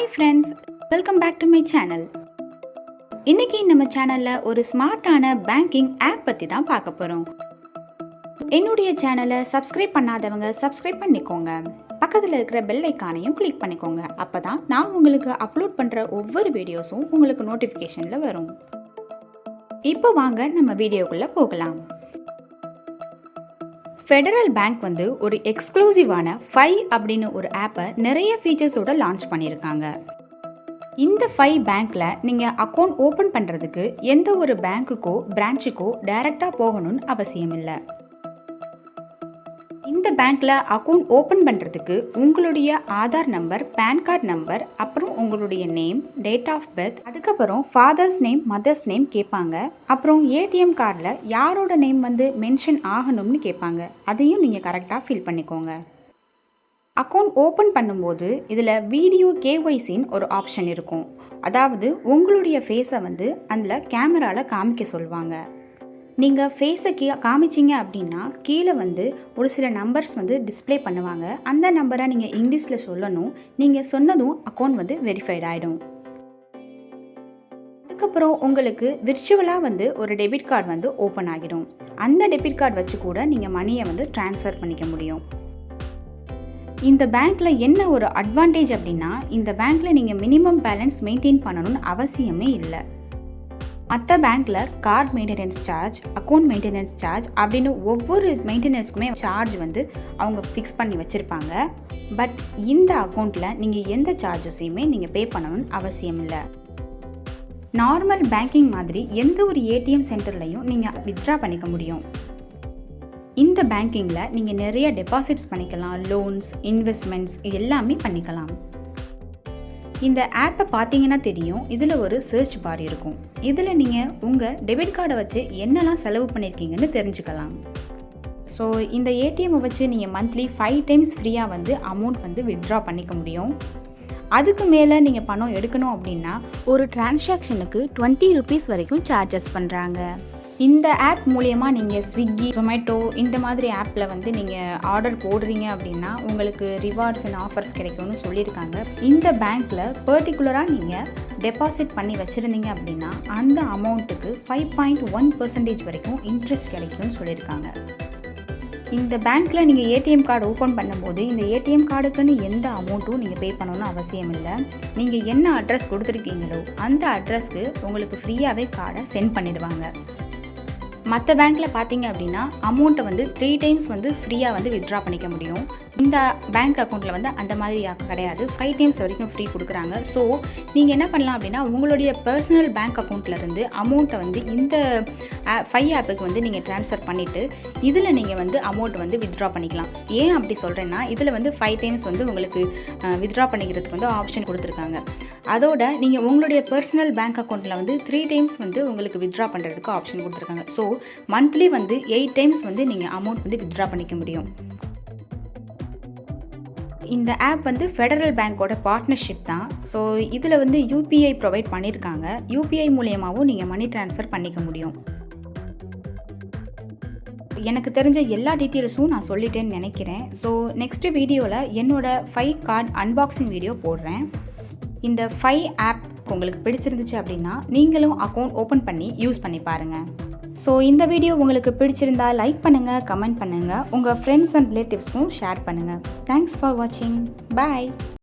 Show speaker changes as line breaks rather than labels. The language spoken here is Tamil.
Hi friends welcome back to my channel இன்னைக்கு நம்ம சேனல்ல ஒரு ஸ்மார்ட்டான பேங்கிங் ஆப் பத்தி தான் பார்க்க போறோம். என்னுடைய சேனலை சப்ஸ்கிரைப் பண்ணாதவங்க சப்ஸ்கிரைப் பண்ணிக்கோங்க. பக்கத்தில் இருக்கிற பெல் ஐக்கானையும் கிளிக் பண்ணிக்கோங்க. அப்பதான் நான் உங்களுக்கு அப்லோட் பண்ற ஒவ்வொரு வீடியோஸும் உங்களுக்கு நோட்டிஃபிகேஷனில் வரும். இப்போ வாங்க நம்ம வீடியோக்குள்ள போகலாம். ஃபெடரல் பேங்க் வந்து ஒரு எக்ஸ்க்ளூசிவான ஃபை அப்படின்னு ஒரு ஆப்பை நிறைய ஃபீச்சர்ஸோட லான்ச் பண்ணியிருக்காங்க. இந்த ஃபை பேங்க்ல நீங்கள் அக்கௌண்ட் ஓப்பன் பண்ணுறதுக்கு எந்த ஒரு பேங்க்குக்கோ பிரான்ச்சுக்கோ டைரெக்டாக போகணும்னு அவசியம் இல்லை இந்த பேங்க்ல அக்கௌண்ட் ஓப்பன் பண்ணுறதுக்கு உங்களுடைய Aadhaar number pan card number அப்புறம் உங்களுடைய நேம் டேட் ஆஃப் பர்த் அதுக்கப்புறம் ஃபாதர்ஸ் நேம் மதர்ஸ் நேம் கேட்பாங்க. அப்புறம் ஏடிஎம் கார்டில் யாரோட நேம் வந்து மென்ஷன் ஆகணும்னு கேட்பாங்க. அதையும் நீங்கள் கரெக்டாக ஃபில் பண்ணிக்கோங்க. அக்கௌண்ட் ஓப்பன் பண்ணும்போது இதில் வீடியோ கேஒய்சின்னு ஒரு ஆப்ஷன் இருக்கும். அதாவது உங்களுடைய ஃபேஸை வந்து அதில் கேமராவில் காமிக்க சொல்லுவாங்க. நீங்கள் ஃபேஸை கீ காமிச்சிங்க அப்படின்னா கீழே வந்து ஒரு சில நம்பர்ஸ் வந்து டிஸ்ப்ளே பண்ணுவாங்க. அந்த நம்பரை நீங்கள் இங்கிலீஷில் சொல்லணும். நீங்கள் சொன்னதும் அக்கௌண்ட் வந்து வெரிஃபைட் ஆகிடும் அதுக்கப்புறம் உங்களுக்கு விர்ச்சுவலாக வந்து ஒரு டெபிட் கார்டு வந்து ஓப்பன் ஆகிடும். அந்த டெபிட் கார்டு வச்சு கூட நீங்கள் மணியை வந்து ட்ரான்ஸ்ஃபர் பண்ணிக்க முடியும். இந்த பேங்க்கில் என்ன ஒரு அட்வான்டேஜ் அப்படின்னா இந்த பேங்க்கில் நீங்கள் மினிமம் பேலன்ஸ் மெயின்டைன் பண்ணணும்னு அவசியமே இல்லை. மற்ற பேங்க்கில் card maintenance charge account maintenance charge அப்படின்னு ஒவ்வொரு மெயின்டெனன்ஸ்க்குமே சார்ஜ் வந்து அவங்க ஃபிக்ஸ் பண்ணி வச்சுருப்பாங்க. பட் இந்த அக்கௌண்ட்டில் நீங்கள் எந்த சார்ஜஸையுமே நீங்கள் பே பண்ணணும்னு அவசியம் இல்லை. நார்மல் பேங்கிங் மாதிரி எந்த ஒரு ஏடிஎம் சென்டர்லையும் நீங்கள் வித்ட்ரா பண்ணிக்க முடியும். இந்த பேங்கிங்கில் நீங்கள் நிறைய டெபாசிட்ஸ் பண்ணிக்கலாம் லோன்ஸ் இன்வெஸ்ட்மெண்ட்ஸ் எல்லாமே பண்ணிக்கலாம். இந்த ஆப்பை பார்த்தீங்கன்னா தெரியும். இதில் ஒரு சர்ச் பார் இருக்கும். இதில் நீங்கள் உங்கள் டெபிட் கார்டை வச்சு என்னெல்லாம் செலவு பண்ணியிருக்கீங்கன்னு தெரிஞ்சுக்கலாம். ஸோ இந்த ஏடிஎம்மை வச்சு நீங்கள் மந்த்லி ஃபைவ் டைம்ஸ் ஃப்ரீயாக வந்து அமௌண்ட் வந்து வித்ட்ரா பண்ணிக்க முடியும். அதுக்கு மேலே நீங்கள் பணம் எடுக்கணும் அப்படின்னா ஒரு டிரான்சாக்ஷனுக்கு டுவெண்ட்டி ருபீஸ் வரைக்கும் சார்ஜஸ் பண்ணுறாங்க இந்த ஆப் மூலயமா நீங்கள் ஸ்விக்கி ஜொமேட்டோ இந்த மாதிரி ஆப்பில் வந்து நீங்கள் ஆர்டர் போடுறீங்க அப்படின்னா உங்களுக்கு ரிவார்ட்ஸ் அண்ட் ஆஃபர்ஸ் கிடைக்கும்னு சொல்லியிருக்காங்க. இந்த பேங்க்கில் பர்டிகுலராக நீங்கள் டெபாசிட் பண்ணி வச்சுருந்தீங்க அப்படின்னா அந்த அமௌண்ட்டுக்கு ஃபைவ் பாயிண்ட் ஒன் பர்சன்டேஜ் வரைக்கும் இன்ட்ரெஸ்ட் கிடைக்கும்னு சொல்லியிருக்காங்க. இந்த பேங்க்கில் நீங்கள் ஏடிஎம் கார்டு ஓப்பன் பண்ணும்போது இந்த ஏடிஎம் கார்டுக்குன்னு எந்த அமௌண்ட்டும் நீங்கள் பே பண்ணணும்னு அவசியம் இல்லை. நீங்கள் என்ன அட்ரஸ் கொடுத்துருக்கீங்களோ அந்த அட்ரஸ்க்கு உங்களுக்கு ஃப்ரீயாகவே கார்டை சென்ட் பண்ணிடுவாங்க. மற்ற பேங்க்கில் பார்த்தீங்க அப்படின்னா அமௌண்ட்டை வந்து த்ரீ டைம்ஸ் வந்து ஃப்ரீயாக வந்து வித்ட்ரா பண்ணிக்க முடியும். இந்த பேங்க் அக்கௌண்ட்டில் வந்து அந்த மாதிரி கிடையாது. ஃபைவ் டைம்ஸ் வரைக்கும் ஃப்ரீ கொடுக்குறாங்க. ஸோ நீங்கள் என்ன பண்ணலாம் அப்படின்னா உங்களுடைய பர்சனல் பேங்க் அக்கௌண்ட்லேருந்து அமௌண்ட்டை வந்து இந்த ஃபைவ் ஆப்புக்கு வந்து நீங்கள் ட்ரான்ஸ்ஃபர் பண்ணிவிட்டு இதில் நீங்கள் வந்து அமௌண்ட் வந்து வித்ட்ரா பண்ணிக்கலாம். ஏன் அப்படி சொல்கிறேன்னா இதில் வந்து ஃபைவ் டைம்ஸ் வந்து உங்களுக்கு வித்ட்ரா பண்ணிக்கிறதுக்கு வந்து ஆப்ஷன் கொடுத்துருக்காங்க. அதோட நீங்கள் உங்களுடைய பர்சனல் பேங்க் அக்கௌண்ட்டில் வந்து த்ரீ டைம்ஸ் வந்து உங்களுக்கு வித்ட்ரா பண்ணுறதுக்கு ஆப்ஷன் கொடுத்துருக்காங்க. ஸோ மந்த்லி வந்து எயிட் டைம்ஸ் வந்து நீங்கள் அமௌண்ட் வந்து வித்ட்ரா பண்ணிக்க முடியும். இந்த ஆப் வந்து ஃபெடரல் பேங்க்கோட பார்ட்னர்ஷிப் தான். ஸோ இதில் வந்து யூபிஐ ப்ரொவைட் பண்ணியிருக்காங்க யூபிஐ மூலியமாகவும் நீங்கள் மணி ட்ரான்ஸ்ஃபர் பண்ணிக்க முடியும். எனக்கு தெரிஞ்ச எல்லா டீட்டெயில்ஸும் நான் சொல்லிட்டேன்னு நினைக்கிறேன். ஸோ நெக்ஸ்ட் வீடியோவில் என்னோடய ஃபைவ் கார்டு அன்பாக்சிங் வீடியோ போடுறேன். இந்த ஃபைவ் ஆப் உங்களுக்கு பிடிச்சிருந்துச்சு அப்படின்னா நீங்களும் அக்கௌண்ட் ஓப்பன் பண்ணி யூஸ் பண்ணி பாருங்கள் ஸோ இந்த வீடியோ உங்களுக்கு பிடிச்சிருந்தா லைக் பண்ணுங்கள் கமெண்ட் பண்ணுங்கள் உங்கள் ஃப்ரெண்ட்ஸ் அண்ட் ரிலேட்டிவ்ஸ்க்கும் ஷேர் பண்ணுங்கள் தேங்க்ஸ் ஃபார் வாட்சிங் பாய்